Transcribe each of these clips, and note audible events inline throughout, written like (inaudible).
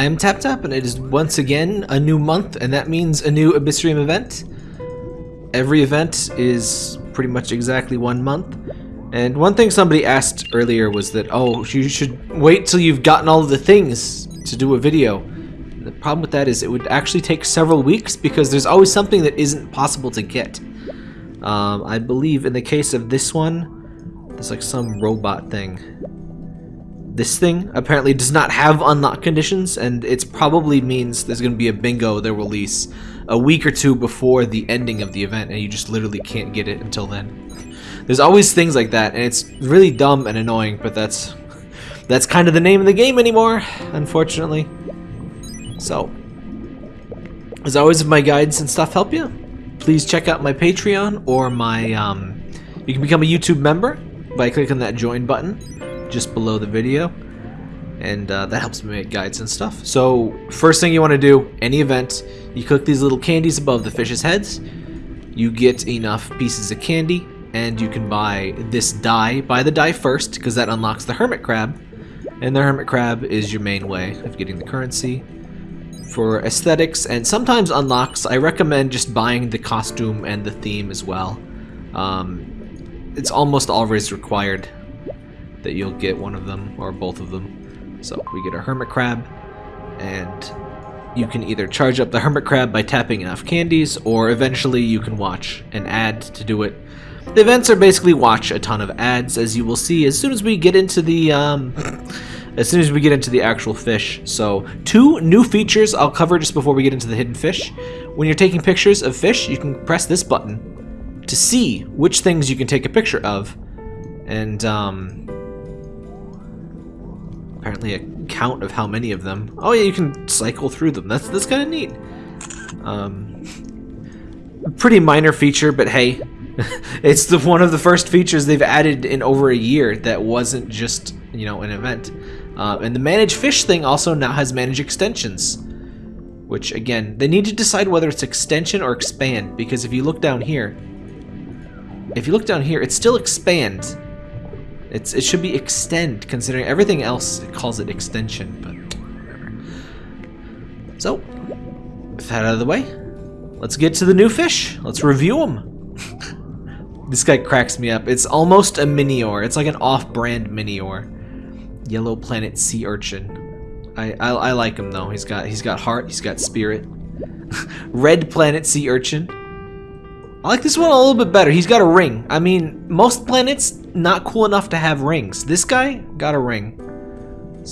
I am Tap Tap, and it is once again a new month, and that means a new Abyssrium event. Every event is pretty much exactly one month. And one thing somebody asked earlier was that, oh, you should wait till you've gotten all of the things to do a video. The problem with that is it would actually take several weeks because there's always something that isn't possible to get. Um, I believe in the case of this one, there's like some robot thing. This thing apparently does not have unlock conditions, and it probably means there's going to be a bingo they'll release a week or two before the ending of the event, and you just literally can't get it until then. There's always things like that, and it's really dumb and annoying, but that's that's kind of the name of the game anymore, unfortunately. So, as always, if my guides and stuff help you, please check out my Patreon or my, um, you can become a YouTube member by clicking that join button just below the video. And uh, that helps me make guides and stuff. So, first thing you want to do, any event, you cook these little candies above the fish's heads. You get enough pieces of candy, and you can buy this die. Buy the die first, because that unlocks the hermit crab. And the hermit crab is your main way of getting the currency for aesthetics and sometimes unlocks, I recommend just buying the costume and the theme as well. Um, it's almost always required that you'll get one of them or both of them. So we get a hermit crab and you can either charge up the hermit crab by tapping enough candies or eventually you can watch an ad to do it. The events are basically watch a ton of ads as you will see as soon as we get into the um, (clears throat) as soon as we get into the actual fish. So two new features I'll cover just before we get into the hidden fish. When you're taking pictures of fish, you can press this button to see which things you can take a picture of. And um, apparently a count of how many of them. Oh yeah, you can cycle through them. That's that's kind of neat. Um, pretty minor feature, but hey, (laughs) it's the one of the first features they've added in over a year that wasn't just you know an event. Uh, and the manage fish thing also now has manage extensions, which again they need to decide whether it's extension or expand because if you look down here, if you look down here, it's still expand. It's it should be extend considering everything else it calls it extension, but whatever. So, with that out of the way, let's get to the new fish. Let's review them. (laughs) this guy cracks me up. It's almost a Minior. It's like an off-brand Minior. Yellow Planet Sea Urchin. I, I, I like him though. He's got he's got heart. He's got spirit. (laughs) Red Planet Sea Urchin. I like this one a little bit better. He's got a ring. I mean, most planets not cool enough to have rings. This guy got a ring.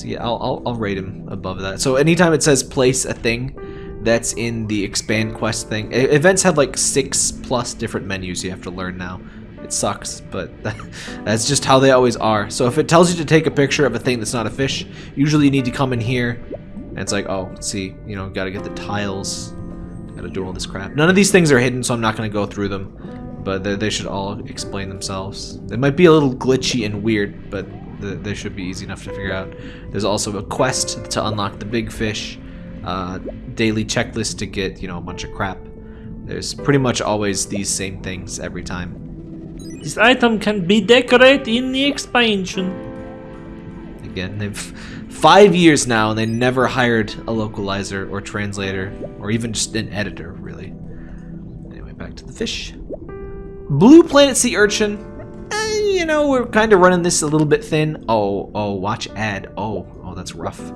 Yeah, I'll, I'll, I'll rate him above that. So anytime it says place a thing, that's in the expand quest thing. Events have like six plus different menus you have to learn now. It sucks, but (laughs) that's just how they always are. So if it tells you to take a picture of a thing that's not a fish, usually you need to come in here, and it's like, oh, see, you know, gotta get the tiles, gotta do all this crap. None of these things are hidden, so I'm not gonna go through them, but they, they should all explain themselves. They might be a little glitchy and weird, but they should be easy enough to figure out. There's also a quest to unlock the big fish, uh, daily checklist to get, you know, a bunch of crap. There's pretty much always these same things every time. This item can be decorated in the expansion. Again, they've five years now and they never hired a localizer or translator or even just an editor, really. Anyway, back to the fish. Blue Planet Sea Urchin. Eh, you know, we're kind of running this a little bit thin. Oh, oh, watch ad. Oh, oh, that's rough.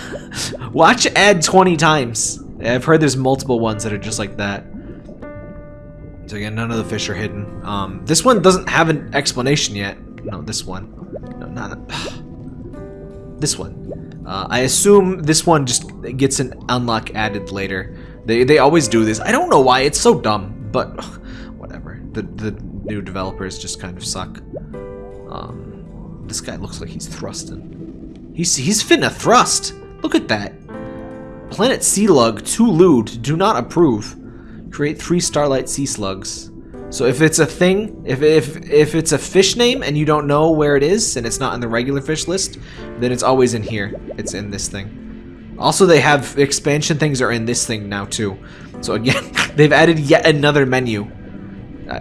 (laughs) watch ad 20 times. I've heard there's multiple ones that are just like that. So again, none of the fish are hidden. Um, this one doesn't have an explanation yet. No, this one. No, not (sighs) this one. Uh, I assume this one just gets an unlock added later. They they always do this. I don't know why. It's so dumb, but. The the new developers just kind of suck. Um, this guy looks like he's thrusting. He's he's finna thrust. Look at that. Planet Sea Lug, too lewd, do not approve. Create three Starlight Sea Slugs. So if it's a thing, if, if, if it's a fish name and you don't know where it is and it's not in the regular fish list, then it's always in here. It's in this thing. Also, they have expansion things are in this thing now too. So again, (laughs) they've added yet another menu.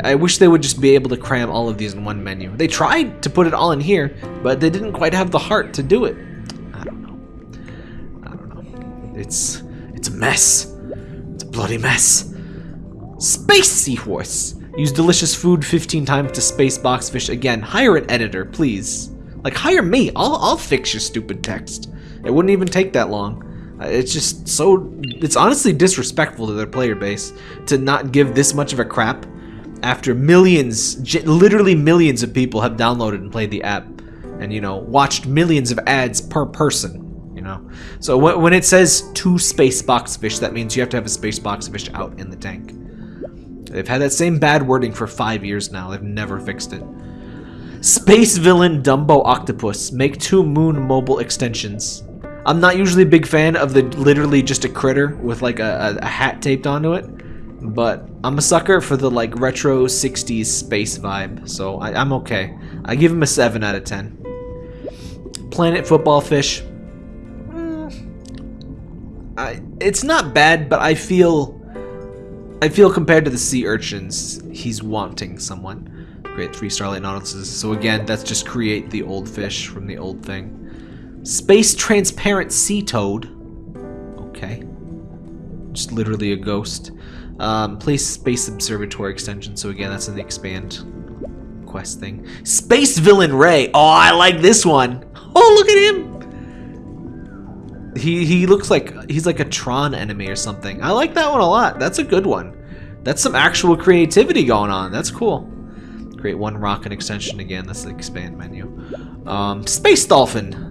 I, wish they would just be able to cram all of these in one menu. They tried to put it all in here, but they didn't quite have the heart to do it. I don't know. I don't know. it's it's a mess. It's a bloody mess. Space Seahorse. Use delicious food 15 times to space boxfish again. Hire an editor, please. Like hire me. I'll I'll fix your stupid text. It wouldn't even take that long. Uh, It's just so it's honestly disrespectful to their player base to not give this much of a crap after millions, literally millions of people have downloaded and played the app and you know watched millions of ads per person you know? So when it says two space box fish that means you have to have a space box fish out in the tank. They've had that same bad wording for five years now. They've never fixed it. Space villain dumbo octopus make two moon mobile extensions. I'm not usually a big fan of the literally just a critter with like a, a, a hat taped onto it but i'm a sucker for the like retro 60s space vibe so I, i'm okay i give him a 7 out of 10 Planet Football Fish. mm, I, it's not bad, but I feel I feel compared to the sea urchins, he's wanting someone. Create three Starlight Nautiluses. So again, that's just create the old fish from the old thing. Space Transparent Sea Toad. Okay. Just literally a ghost. Um, place Space Observatory extension. So again, that's the expand quest thing. Space Villain Ray. Oh, I like this one. (laughs) Oh, look at him. He he looks like he's like a Tron enemy or something. I like that one a lot. That's a good one. That's some actual creativity going on. That's cool. Create one rocket extension again. That's the expand menu. Um, Space Dolphin.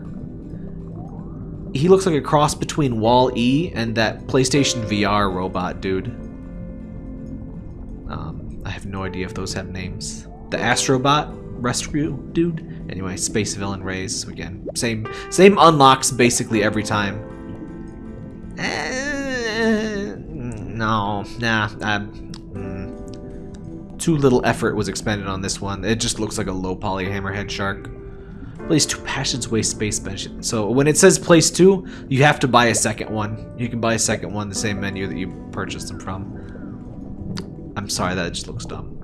He looks like a cross between Wall E and that PlayStation VR robot dude. Um, I have no idea if those have names. The Astrobot rescue dude. Anyway, Space Villain Rays. So again, same same unlocks basically every time. Eh, no, nah. Uh, mm. Too little effort was expended on this one. It just looks like a low poly hammerhead shark. Place two Passions Way Space Bench. So when it says place two, you have to buy a second one. You can buy a second one the same menu that you purchased them from. I'm sorry, that just looks dumb.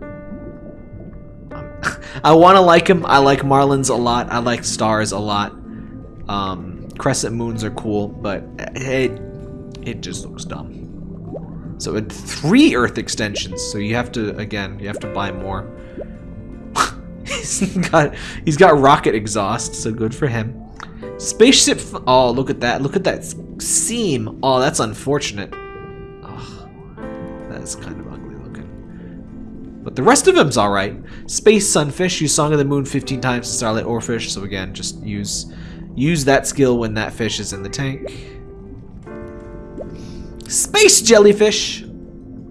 Um, (laughs) I want to like him. I like Marlins a lot. I like stars a lot. Um, crescent moons are cool, but it it just looks dumb. So it three Earth extensions. So you have to again, you have to buy more. He's (laughs) got he's got rocket exhaust, so good for him. Spaceship. Oh, look at that! Look at that seam. Oh, that's unfortunate. Ugh, that's kind of ugly looking. But the rest of him's all right. Space Sunfish. Use Song of the Moon 15 times to Starlight Oarfish. So again, just use use that skill when that fish is in the tank. Space Jellyfish.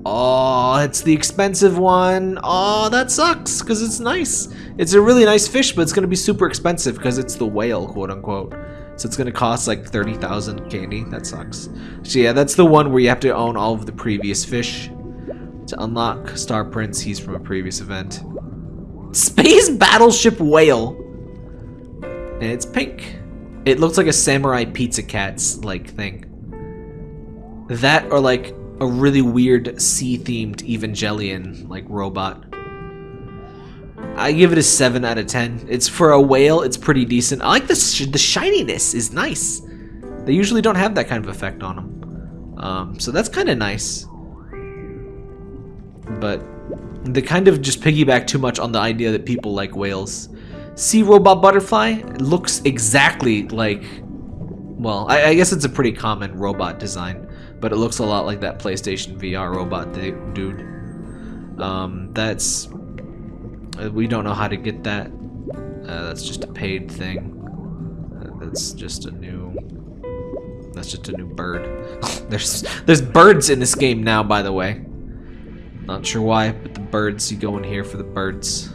Oh, it's the expensive one. Oh, that sucks because it's nice. It's a really nice fish, but it's going to be super expensive because it's the whale, quote unquote. So it's going to cost like 30,000 candy. That sucks. So yeah, that's the one where you have to own all of the previous fish to unlock Star Prince. He's from a previous event. Space Battleship Whale. And it's pink. It looks like a Samurai Pizza Cats like thing. That or like a really weird sea-themed Evangelion like robot. I give it a 7 out of 10. It's for a whale, it's pretty decent. I like the sh- the shininess is nice. They usually don't have that kind of effect on them. Um, so that's kind of nice. But they kind of just piggyback too much on the idea that people like whales. Sea robot butterfly looks exactly like well, I, I guess it's a pretty common robot design, but it looks a lot like that PlayStation VR robot du- dude. Um, that's uh, we don't know how to get that. Uh, that's just a paid thing. Uh, that's just a new. That's just a new bird. (laughs) there's there's birds in this game now, by the way. Not sure why, but the birds. You go in here for the birds.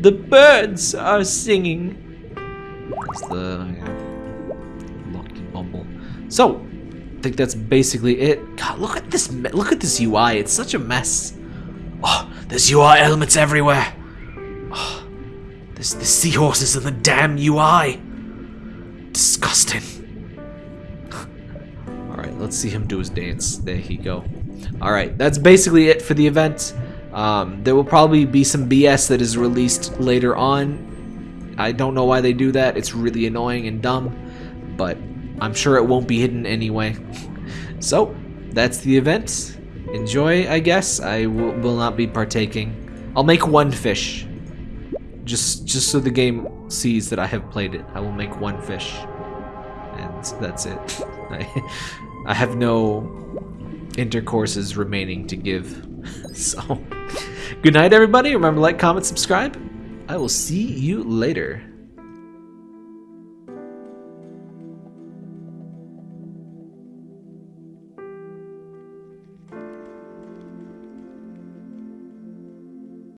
The birds are singing. That's the yeah, lucky bumble. So, think that's basically it. God, look at this! Look at this UI. It's such a mess. Oh, there's UI elements everywhere. Oh, there's the seahorses and the damn UI. Disgusting. (laughs) All right, let's see him do his dance. There he go. All right, that's basically it for the event. Um, there will probably be some BS that is released later on. I don't know why they do that. It's really annoying and dumb, but I'm sure it won't be hidden anyway. So, that's the event. Enjoy, I guess. I will, not be partaking. I'll make one fish. Just just so the game sees that I have played it. I will make one fish. And that's it. (laughs) I, I have no intercourses remaining to give. (laughs) So, good night, everybody. Remember, like, comment, subscribe. I will see you later.